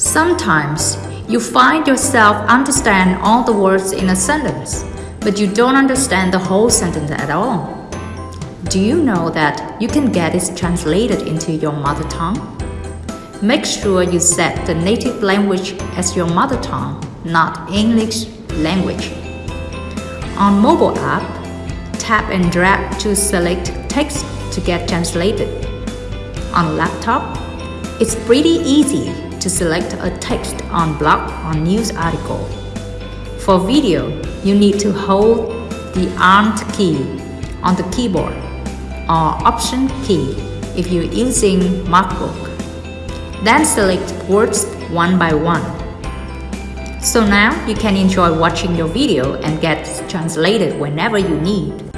Sometimes you find yourself understand all the words in a sentence, but you don't understand the whole sentence at all. Do you know that you can get it translated into your mother tongue? Make sure you set the native language as your mother tongue, not English language. On mobile app, tap and drag to select text to get translated. On laptop, it's pretty easy to select a text on blog or news article. For video, you need to hold the Alt key on the keyboard or Option key if you're using MacBook. Then select words one by one. So now you can enjoy watching your video and get translated whenever you need.